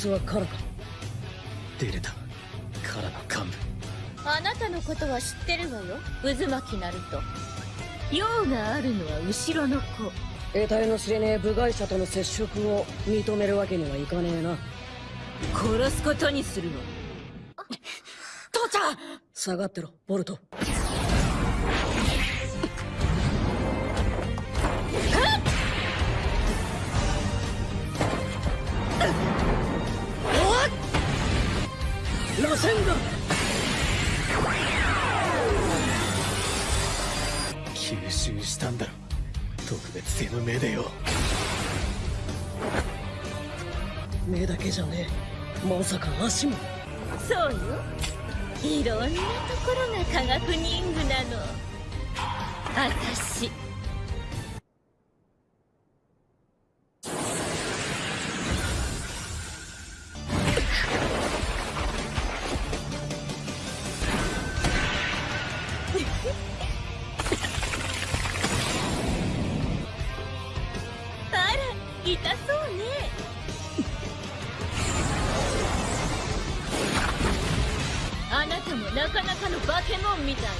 つはカラか出れた。カラの幹部。あなたのことは知ってるわよ。渦巻きナルト用があるのは後ろの子。得体の知れねえ部外者との接触を認めるわけにはいかねえな。殺すことにするの。父ちゃん！下がってろボルト螺旋が吸収したんだろ特別性の目でよ。目だけじゃねえ。まさか足も。そうよ。いろんなところが科学忍具なの私なかなかのバケモンみたいね。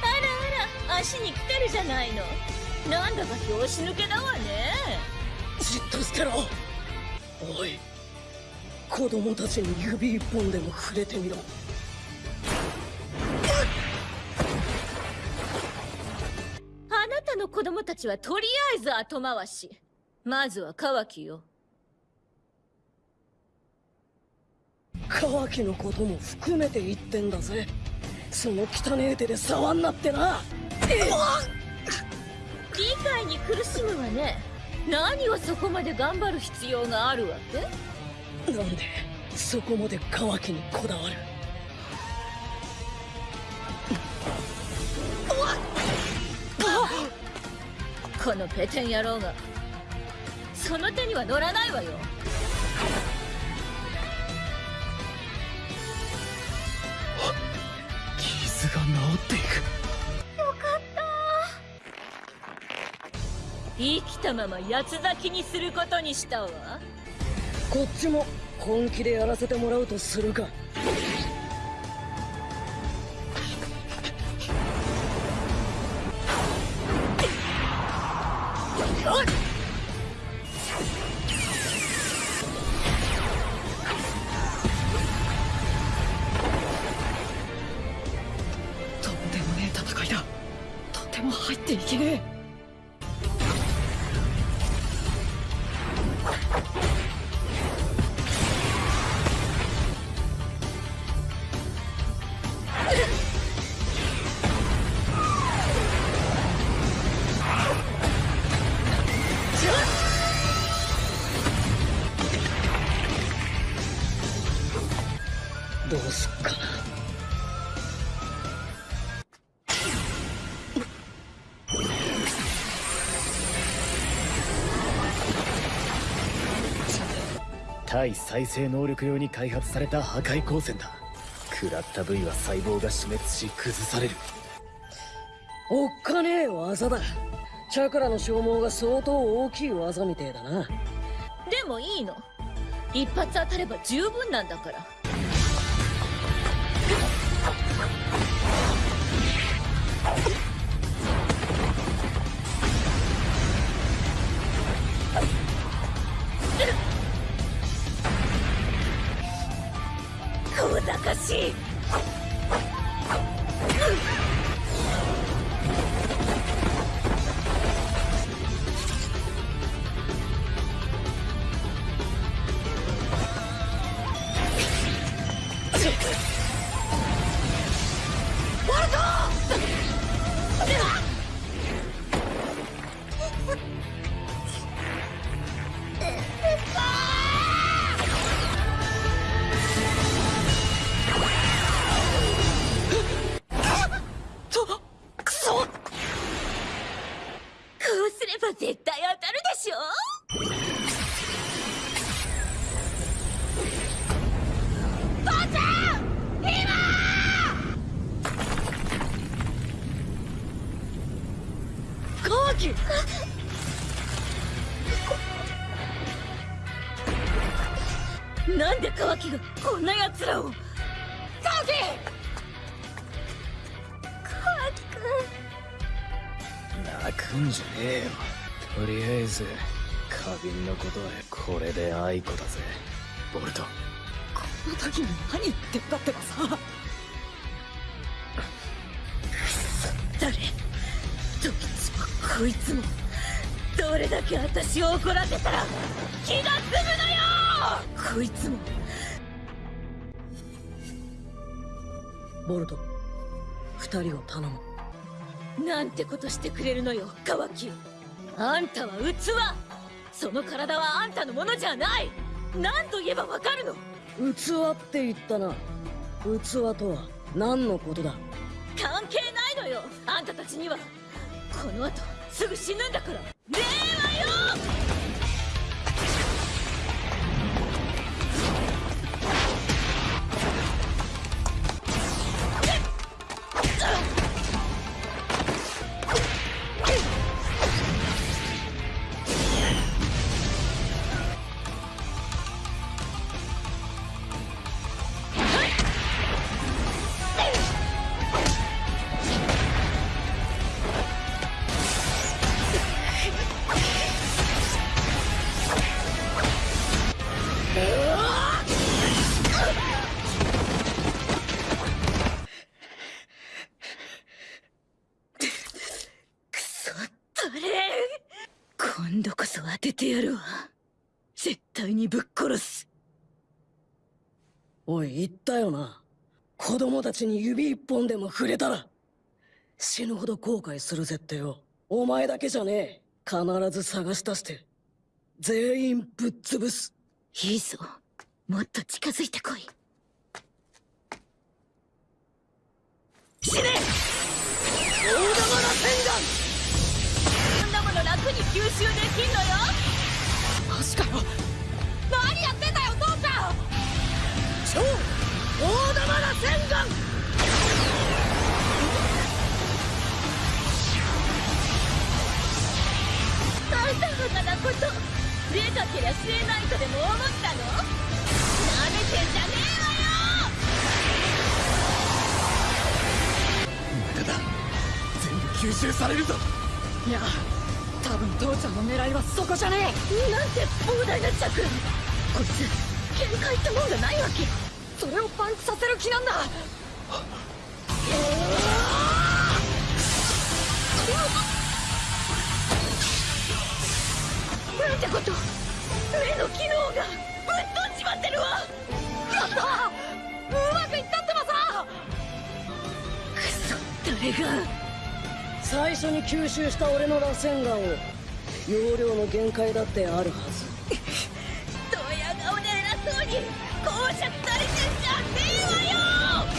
あらあら足に来てるじゃないの。なんだか拍子抜けだわね。じっとしてろ。おい。子供たちに指一本でも触れてみろ。あなたの子供たちはとりあえず後回し。まずはカワキよカワキのことも含めて言ってんだぜ。その汚え手で触んなってな。理解に苦しむわね。何をそこまで頑張る必要があるわけ？なんでそこまでカワキにこだわる？このペテン野郎がその手には乗らないわよが治っていく。よかった。生きたまま八つ咲きにすることにしたわ。こっちも本気でやらせてもらうとするかも入っていけねえ対再生能力用に開発された破壊光線だ。食らった部位は細胞が死滅し崩される。おっかねえ技だ。チャクラの消耗が相当大きい技みてえだな。でもいいの。一発当たれば十分なんだからかしい。なんでカワキがこんな奴らを？カワキ！カワキくん。泣くんじゃねえよ。とりあえず花瓶のことはこれで愛子だぜ。ボルト。この時に何言ってんだってばさ。誰？どいつもこいつも。どれだけ私を怒らせたら気が済むのよこいつも。ボルト二人を頼む。なんてことしてくれるのよカワキ。あんたは器。その体はあんたのものじゃない。何と言えばわかるの。器って言ったな。器とは何のことだ。関係ないのよ。あんたたちには。この後すぐ死ぬんだから。令和そ当ててやるわ。絶対にぶっ殺す。おい言ったよな。子供たちに指一本でも触れたら。死ぬほど後悔するぜってよ。お前だけじゃねえ。必ず探し出して。全員ぶっ潰す。いいぞ。もっと近づいてこい。死ねに吸収できんのよ。マジかよ何やってんだよ父ちゃん。超大玉ら洗顔あんたバカなこと出かけりゃないとでも思ったの？なめてんじゃね無駄だ。全部吸収されるぞ。いや多分父ちゃんの狙いはそこじゃねえ。なんて膨大な着こいつ限界ってもんがないわけ。えそれをパンクさせる気なんだ吸収した俺の螺旋岩を容量の限界だってあるはず。ドヤ顔で偉そうに講釈されてんじゃねえわよ。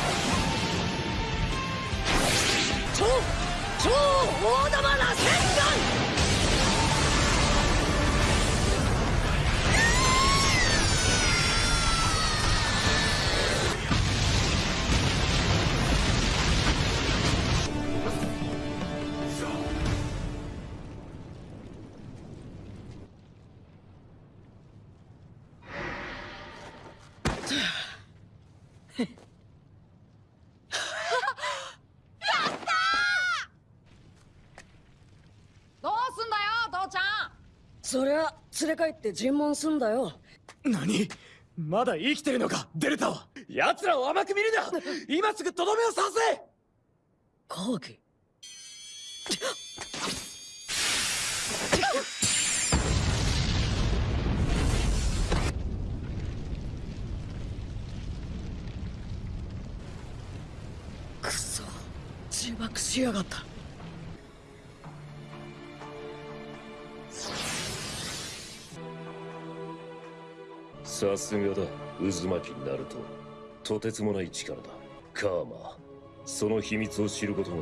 超超大玉螺旋岩。どうすんだよ父ちゃん。そりゃ連れ帰って尋問すんだよ。何？まだ生きてるのかデルタは奴らを甘く見るな！今すぐとどめを刺せ！カワキしやがった。さすがだ。渦巻きになるととてつもない力だ。カーマその秘密を知ることが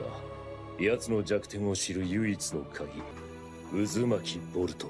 奴の弱点を知る唯一の鍵。渦巻きボルト。